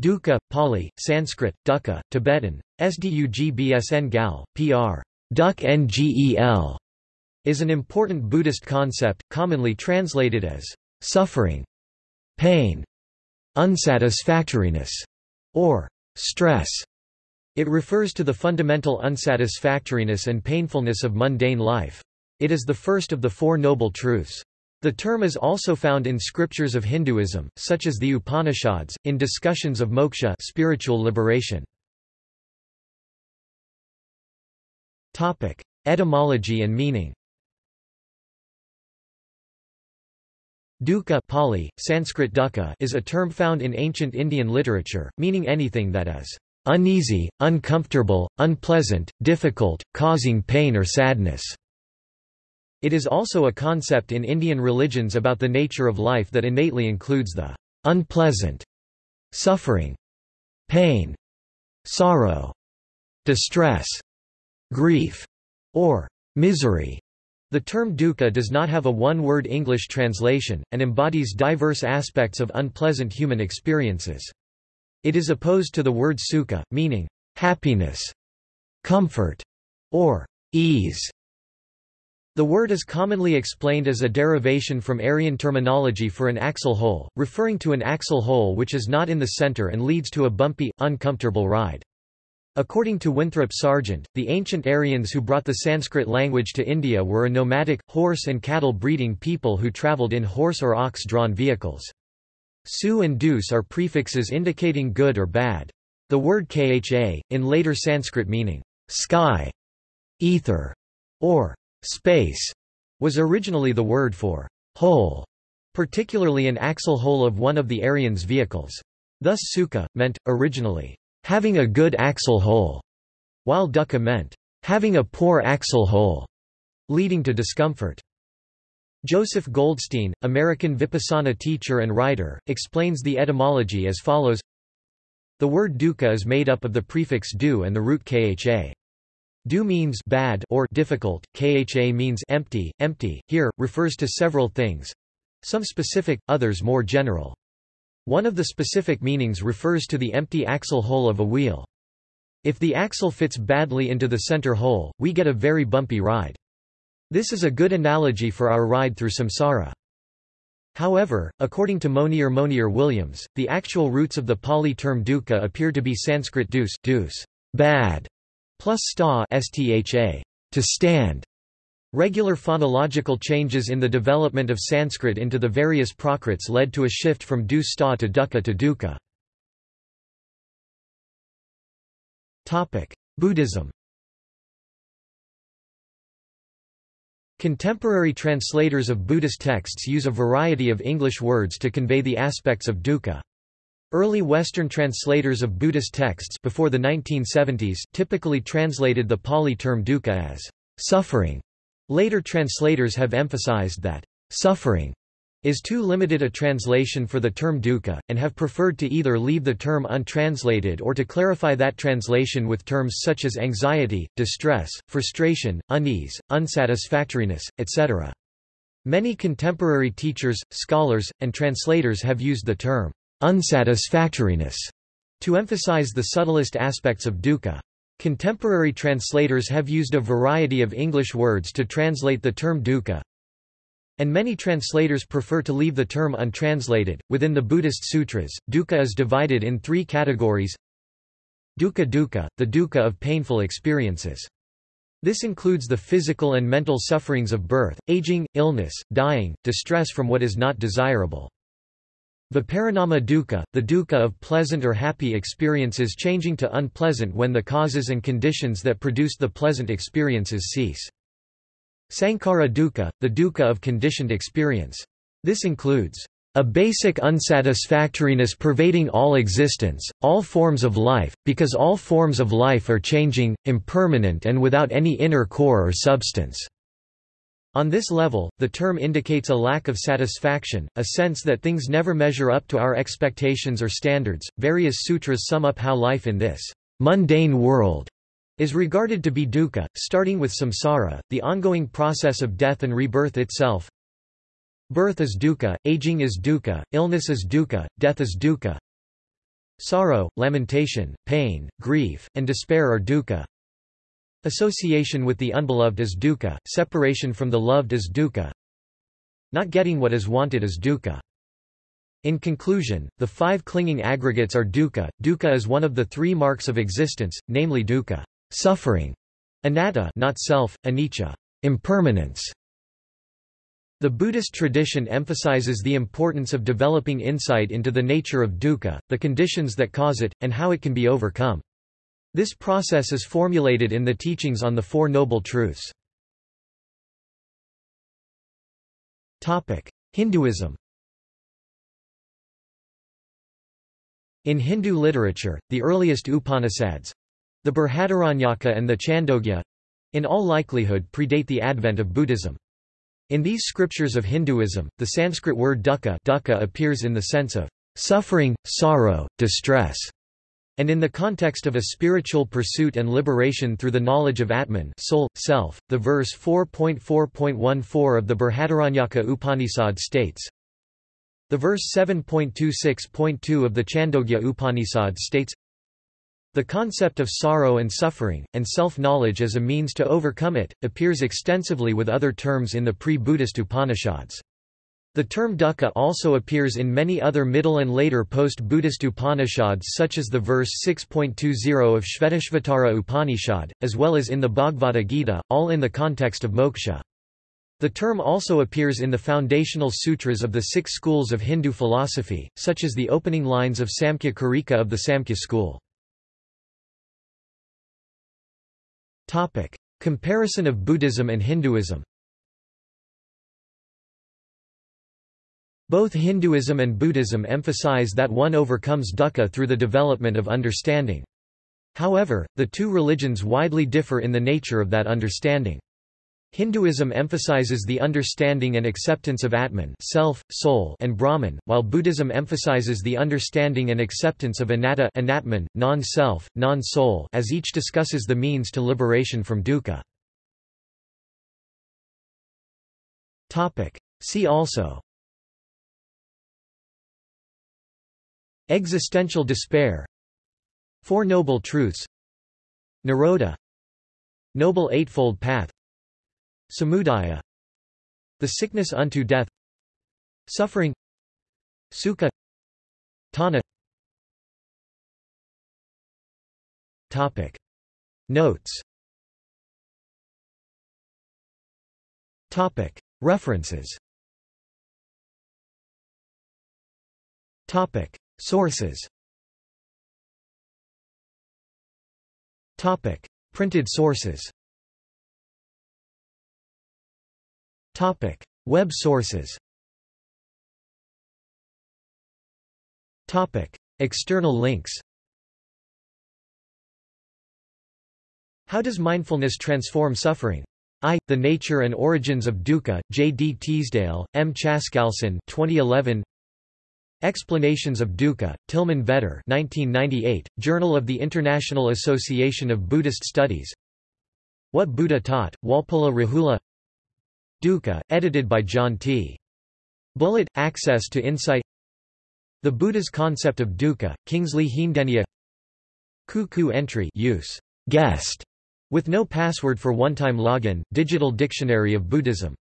Dukkha, Pali, Sanskrit, Dukkha, Tibetan, Sdugbsn gal, pr. Duk Ngel, is an important Buddhist concept, commonly translated as suffering, pain, unsatisfactoriness, or stress. It refers to the fundamental unsatisfactoriness and painfulness of mundane life. It is the first of the Four Noble Truths. The term is also found in scriptures of Hinduism, such as the Upanishads, in discussions of moksha spiritual liberation. Etymology and meaning Dukkha Pali, Sanskrit dukkha is a term found in ancient Indian literature, meaning anything that is uneasy, uncomfortable, unpleasant, difficult, causing pain or sadness. It is also a concept in Indian religions about the nature of life that innately includes the unpleasant, suffering, pain, sorrow, distress, grief, or misery. The term dukkha does not have a one-word English translation, and embodies diverse aspects of unpleasant human experiences. It is opposed to the word sukha, meaning happiness, comfort, or ease. The word is commonly explained as a derivation from Aryan terminology for an axle hole, referring to an axle hole which is not in the center and leads to a bumpy, uncomfortable ride. According to Winthrop Sargent, the ancient Aryans who brought the Sanskrit language to India were a nomadic, horse and cattle breeding people who travelled in horse or ox-drawn vehicles. Su and dus are prefixes indicating good or bad. The word kha, in later Sanskrit meaning sky, ether, or space, was originally the word for hole, particularly an axle hole of one of the Aryans' vehicles. Thus sukha meant, originally, having a good axle hole, while dukkha meant having a poor axle hole, leading to discomfort. Joseph Goldstein, American Vipassana teacher and writer, explains the etymology as follows The word dukkha is made up of the prefix du and the root kha. Du means bad or difficult, kha means empty, empty, here, refers to several things some specific, others more general. One of the specific meanings refers to the empty axle hole of a wheel. If the axle fits badly into the center hole, we get a very bumpy ride. This is a good analogy for our ride through samsara. However, according to Monier Monier Williams, the actual roots of the Pali term dukkha appear to be Sanskrit dus, dus bad, plus sta stha, to stand, Regular phonological changes in the development of Sanskrit into the various Prakrits led to a shift from du sta to dukkha to dukkha. Buddhism Contemporary translators of Buddhist texts use a variety of English words to convey the aspects of dukkha. Early Western translators of Buddhist texts before the 1970s typically translated the Pali term dukkha as suffering Later translators have emphasized that suffering is too limited a translation for the term dukkha, and have preferred to either leave the term untranslated or to clarify that translation with terms such as anxiety, distress, frustration, unease, unsatisfactoriness, etc. Many contemporary teachers, scholars, and translators have used the term unsatisfactoriness to emphasize the subtlest aspects of dukkha. Contemporary translators have used a variety of English words to translate the term dukkha, and many translators prefer to leave the term untranslated. Within the Buddhist sutras, dukkha is divided in three categories. Dukkha dukkha, the dukkha of painful experiences. This includes the physical and mental sufferings of birth, aging, illness, dying, distress from what is not desirable. Viparinama dukkha, the dukkha of pleasant or happy experiences changing to unpleasant when the causes and conditions that produced the pleasant experiences cease. Sankhara dukkha, the dukkha of conditioned experience. This includes a basic unsatisfactoriness pervading all existence, all forms of life, because all forms of life are changing, impermanent and without any inner core or substance. On this level, the term indicates a lack of satisfaction, a sense that things never measure up to our expectations or standards. Various sutras sum up how life in this mundane world is regarded to be dukkha, starting with samsara, the ongoing process of death and rebirth itself. Birth is dukkha, aging is dukkha, illness is dukkha, death is dukkha. Sorrow, lamentation, pain, grief, and despair are dukkha. Association with the unbeloved is dukkha, separation from the loved is dukkha. Not getting what is wanted is dukkha. In conclusion, the five clinging aggregates are dukkha. Dukkha is one of the three marks of existence, namely dukkha, suffering, anatta, not self, anicca, impermanence. The Buddhist tradition emphasizes the importance of developing insight into the nature of dukkha, the conditions that cause it, and how it can be overcome. This process is formulated in the teachings on the Four Noble Truths. Hinduism In Hindu literature, the earliest Upanishads—the Brihadaranyaka and the Chandogya—in all likelihood predate the advent of Buddhism. In these scriptures of Hinduism, the Sanskrit word dukkha, dukkha appears in the sense of suffering, sorrow, distress, and in the context of a spiritual pursuit and liberation through the knowledge of Atman soul, self. The verse 4.4.14 of the Brihadaranyaka Upanishad states, The verse 7.26.2 of the Chandogya Upanishad states, the concept of sorrow and suffering, and self-knowledge as a means to overcome it, appears extensively with other terms in the pre-Buddhist Upanishads. The term dukkha also appears in many other middle and later post-Buddhist Upanishads such as the verse 6.20 of Shvetashvatara Upanishad, as well as in the Bhagavad Gita, all in the context of moksha. The term also appears in the foundational sutras of the six schools of Hindu philosophy, such as the opening lines of Samkhya Karika of the Samkhya school. Comparison of Buddhism and Hinduism Both Hinduism and Buddhism emphasize that one overcomes dukkha through the development of understanding. However, the two religions widely differ in the nature of that understanding. Hinduism emphasizes the understanding and acceptance of Atman self, soul, and Brahman, while Buddhism emphasizes the understanding and acceptance of anatta anatman, non-self, non-soul as each discusses the means to liberation from dukkha. See also Existential despair. Four Noble Truths. Nirodha Noble Eightfold Path. Samudaya. The sickness unto death. Suffering. Sukha. Tanha. Topic. Notes. Topic. References. Topic Sources Topic Printed sources Topic: Web sources. Topic: External links. How does mindfulness transform suffering? I, The Nature and Origins of Dukkha, J. D. Teasdale, M. Chaskalson 2011. Explanations of Dukkha, Tilman Vetter 1998, Journal of the International Association of Buddhist Studies. What Buddha Taught, Walpola Rahula. Dukkha, edited by John T. Bullitt, Access to Insight. The Buddha's Concept of Dukkha, Kingsley Heendeniya Ku entry use. Guest. With no password for one-time login, Digital Dictionary of Buddhism